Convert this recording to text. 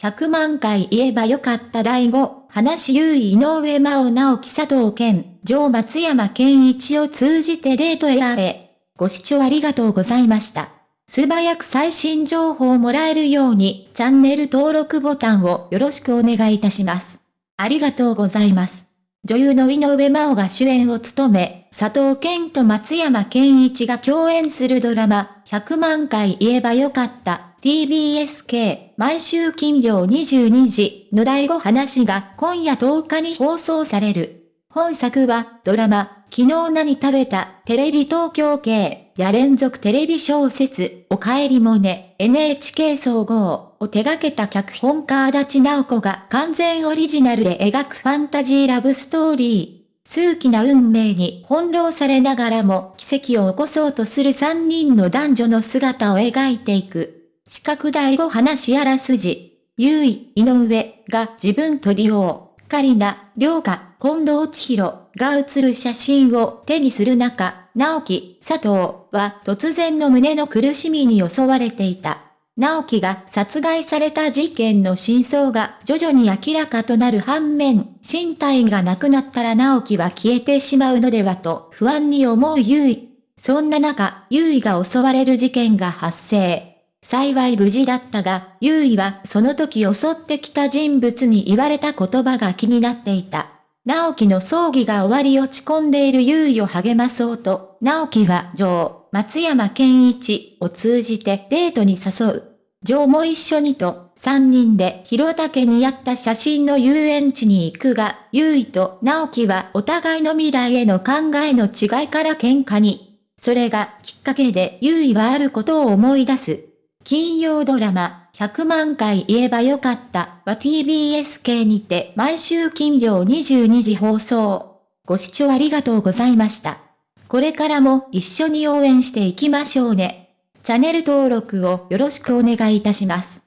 100万回言えばよかった第5、話優位井上真央直樹佐藤健、上松山健一を通じてデート選べ。ご視聴ありがとうございました。素早く最新情報をもらえるように、チャンネル登録ボタンをよろしくお願いいたします。ありがとうございます。女優の井上真央が主演を務め、佐藤健と松山健一が共演するドラマ、100万回言えばよかった TBSK 毎週金曜22時の第5話が今夜10日に放送される。本作はドラマ、昨日何食べたテレビ東京系や連続テレビ小説おかえりもね NHK 総合を手掛けた脚本家足立直子が完全オリジナルで描くファンタジーラブストーリー。数奇な運命に翻弄されながらも奇跡を起こそうとする3人の男女の姿を描いていく。四角第五話あらすじ。優位、井上が自分と利用、カリナ、良香、近藤千尋が写る写真を手にする中、直樹、佐藤は突然の胸の苦しみに襲われていた。直樹が殺害された事件の真相が徐々に明らかとなる反面、身体がなくなったら直樹は消えてしまうのではと不安に思う優位。そんな中、優位が襲われる事件が発生。幸い無事だったが、優位はその時襲ってきた人物に言われた言葉が気になっていた。直樹の葬儀が終わり落ち込んでいる優位を励まそうと、直樹は女王、松山健一を通じてデートに誘う。ジョーも一緒にと、三人で広竹にあった写真の遊園地に行くが、優位と直樹はお互いの未来への考えの違いから喧嘩に。それがきっかけで優位はあることを思い出す。金曜ドラマ、100万回言えばよかったは TBS 系にて毎週金曜22時放送。ご視聴ありがとうございました。これからも一緒に応援していきましょうね。チャンネル登録をよろしくお願いいたします。